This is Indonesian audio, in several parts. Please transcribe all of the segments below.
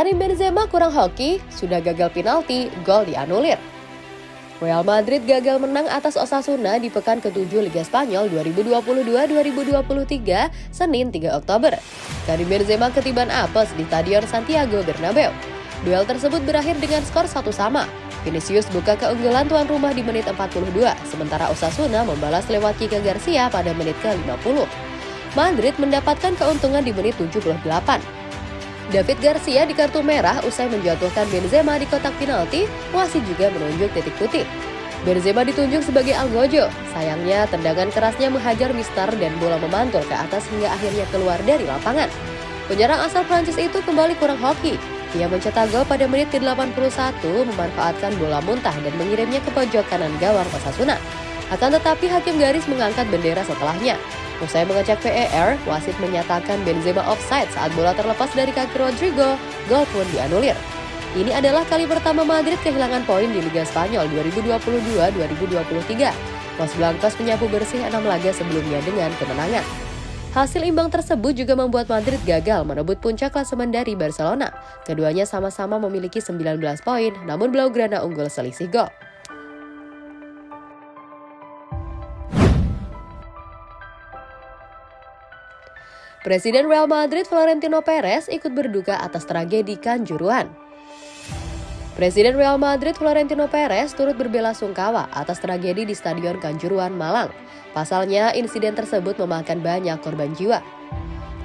Karim Benzema kurang hoki, sudah gagal penalti, gol dianulir. Real Madrid gagal menang atas Osasuna di pekan ke-7 Liga Spanyol 2022-2023, Senin 3 Oktober. Karim Benzema ketiban apes di Stadion Santiago Bernabeu. Duel tersebut berakhir dengan skor satu sama. Vinicius buka keunggulan tuan rumah di menit 42, sementara Osasuna membalas lewat Kika Garcia pada menit ke-50. Madrid mendapatkan keuntungan di menit 78. David Garcia di kartu merah usai menjatuhkan Benzema di kotak penalti, wasit juga menunjuk titik putih. Benzema ditunjuk sebagai Algojo. Sayangnya, tendangan kerasnya menghajar Mister dan bola memantul ke atas hingga akhirnya keluar dari lapangan. Penyerang asal Prancis itu kembali kurang hoki. Ia mencetak gol pada menit ke-81 memanfaatkan bola muntah dan mengirimnya ke pojok kanan gawang Osasuna. Akan tetapi hakim garis mengangkat bendera setelahnya. Usai mengecek VAR, wasit menyatakan Benzema offside saat bola terlepas dari kaki Rodrigo, gol pun dianulir. Ini adalah kali pertama Madrid kehilangan poin di Liga Spanyol 2022-2023. Los Blancos menyapu bersih enam laga sebelumnya dengan kemenangan. Hasil imbang tersebut juga membuat Madrid gagal merebut puncak klasemen dari Barcelona. Keduanya sama-sama memiliki 19 poin, namun Blaugrana unggul selisih gol. Presiden Real Madrid Florentino Perez ikut berduka atas tragedi Kanjuruhan. Presiden Real Madrid Florentino Perez turut berbela sungkawa atas tragedi di Stadion Kanjuruhan, Malang. Pasalnya, insiden tersebut memakan banyak korban jiwa.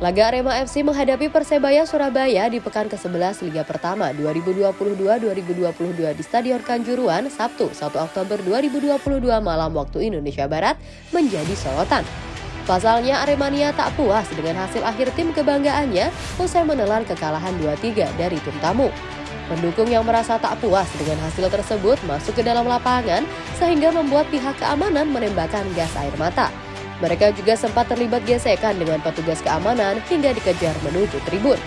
Laga Arema FC menghadapi Persebaya Surabaya di pekan ke-11 Liga Pertama 2022-2022 di Stadion Kanjuruhan Sabtu 1 Oktober 2022 malam waktu Indonesia Barat menjadi sorotan. Pasalnya Aremania tak puas dengan hasil akhir tim kebanggaannya usai menelan kekalahan 2-3 dari tim tamu. Pendukung yang merasa tak puas dengan hasil tersebut masuk ke dalam lapangan sehingga membuat pihak keamanan menembakkan gas air mata. Mereka juga sempat terlibat gesekan dengan petugas keamanan hingga dikejar menuju tribun.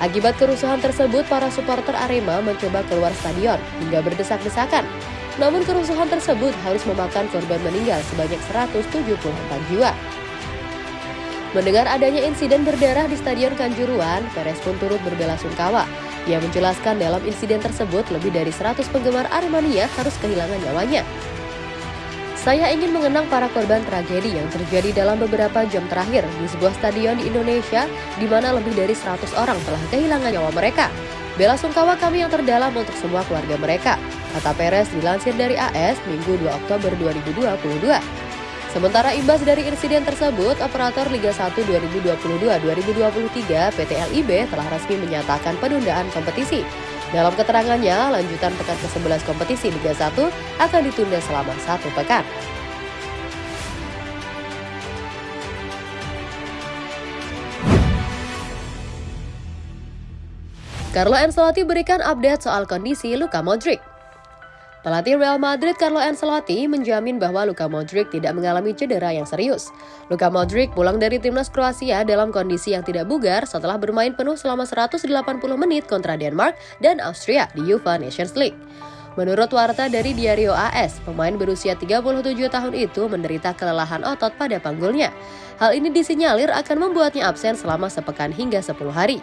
Akibat kerusuhan tersebut, para supporter Arema mencoba keluar stadion hingga berdesak-desakan. Namun kerusuhan tersebut harus memakan korban meninggal sebanyak 174 jiwa. Mendengar adanya insiden berdarah di Stadion Kanjuruan, Perez pun turut berbela sungkawa. Ia menjelaskan dalam insiden tersebut lebih dari 100 penggemar Aremania harus kehilangan nyawanya. Saya ingin mengenang para korban tragedi yang terjadi dalam beberapa jam terakhir di sebuah stadion di Indonesia di mana lebih dari 100 orang telah kehilangan nyawa mereka. Bela sungkawa kami yang terdalam untuk semua keluarga mereka, kata Perez dilansir dari AS Minggu 2 Oktober 2022. Sementara imbas dari insiden tersebut, operator Liga 1 2022-2023 PT LIB telah resmi menyatakan penundaan kompetisi. Dalam keterangannya, lanjutan pekan ke-11 kompetisi Liga 1 akan ditunda selama satu pekan. Carlo Ancelotti berikan update soal kondisi Luka Modric. Pelatih Real Madrid Carlo Ancelotti menjamin bahwa Luka Modric tidak mengalami cedera yang serius. Luka Modric pulang dari timnas Kroasia dalam kondisi yang tidak bugar setelah bermain penuh selama 180 menit kontra Denmark dan Austria di UEFA Nations League. Menurut warta dari Diario AS, pemain berusia 37 tahun itu menderita kelelahan otot pada panggulnya. Hal ini disinyalir akan membuatnya absen selama sepekan hingga 10 hari.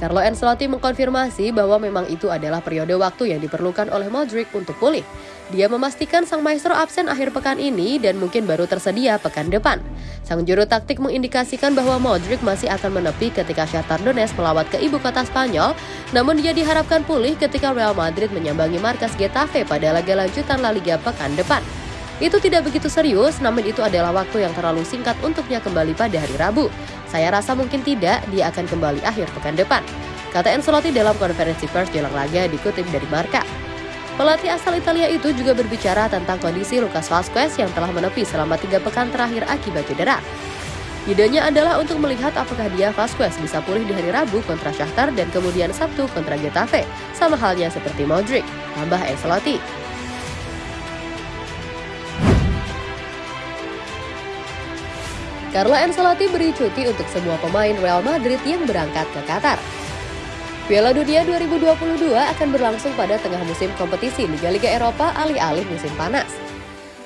Carlo Ancelotti mengkonfirmasi bahwa memang itu adalah periode waktu yang diperlukan oleh Modric untuk pulih. Dia memastikan sang maestro absen akhir pekan ini dan mungkin baru tersedia pekan depan. Sang juru taktik mengindikasikan bahwa Modric masih akan menepi ketika Shakhtar Donetsk melawat ke ibu kota Spanyol, namun dia diharapkan pulih ketika Real Madrid menyambangi markas Getafe pada laga lanjutan La Liga pekan depan. Itu tidak begitu serius, namun itu adalah waktu yang terlalu singkat untuknya kembali pada hari Rabu. Saya rasa mungkin tidak, dia akan kembali akhir pekan depan. Kata Ancelotti dalam konferensi pers jelang laga dikutip dari Marka. Pelatih asal Italia itu juga berbicara tentang kondisi Lucas Vazquez yang telah menepi selama tiga pekan terakhir akibat cedera. Idenya adalah untuk melihat apakah dia Vasquez bisa pulih di hari Rabu kontra Shakhtar dan kemudian Sabtu kontra Getafe, sama halnya seperti Modric, tambah Ancelotti. Carlo Ancelotti beri cuti untuk semua pemain Real Madrid yang berangkat ke Qatar. Piala Dunia 2022 akan berlangsung pada tengah musim kompetisi Liga-Liga Eropa alih-alih musim panas.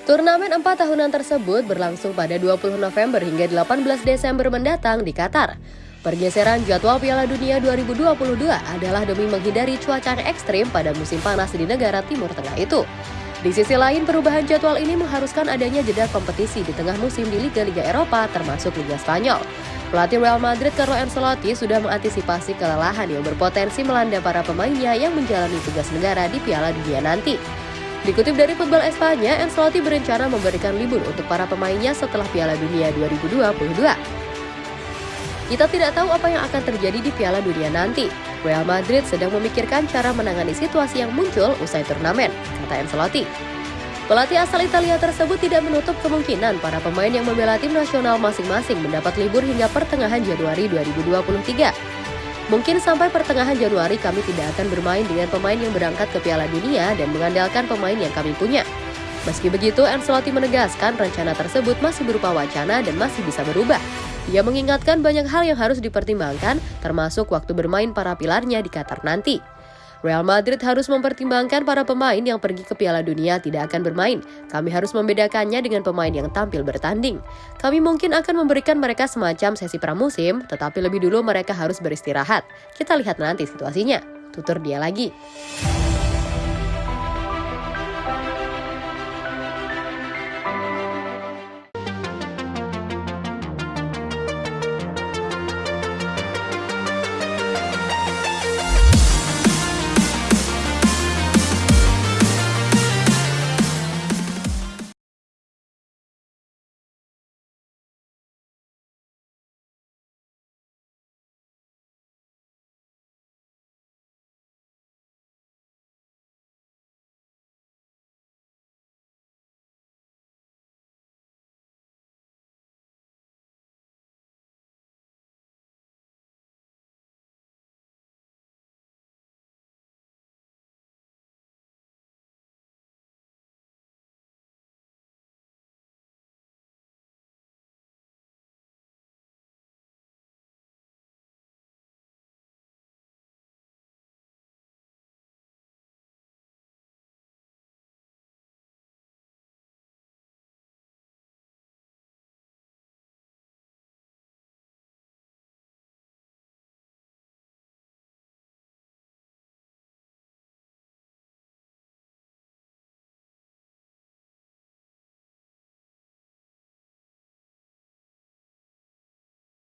Turnamen empat tahunan tersebut berlangsung pada 20 November hingga 18 Desember mendatang di Qatar. Pergeseran jadwal Piala Dunia 2022 adalah demi menghindari cuaca ekstrim pada musim panas di negara Timur Tengah itu. Di sisi lain, perubahan jadwal ini mengharuskan adanya jeda kompetisi di tengah musim di Liga-Liga Eropa termasuk Liga Spanyol. Pelatih Real Madrid Carlo Ancelotti sudah mengantisipasi kelelahan yang berpotensi melanda para pemainnya yang menjalani tugas negara di Piala Dunia nanti. Dikutip dari Football Espanya, Ancelotti berencana memberikan libur untuk para pemainnya setelah Piala Dunia 2022. Kita tidak tahu apa yang akan terjadi di Piala Dunia nanti. Real Madrid sedang memikirkan cara menangani situasi yang muncul usai turnamen, kata Ancelotti. Pelatih asal Italia tersebut tidak menutup kemungkinan para pemain yang membela tim nasional masing-masing mendapat libur hingga pertengahan Januari 2023. Mungkin sampai pertengahan Januari kami tidak akan bermain dengan pemain yang berangkat ke Piala Dunia dan mengandalkan pemain yang kami punya. Meski begitu, Ancelotti menegaskan rencana tersebut masih berupa wacana dan masih bisa berubah. Ia mengingatkan banyak hal yang harus dipertimbangkan, termasuk waktu bermain para pilarnya di Qatar nanti. Real Madrid harus mempertimbangkan para pemain yang pergi ke Piala Dunia tidak akan bermain. Kami harus membedakannya dengan pemain yang tampil bertanding. Kami mungkin akan memberikan mereka semacam sesi pramusim, tetapi lebih dulu mereka harus beristirahat. Kita lihat nanti situasinya. Tutur dia lagi.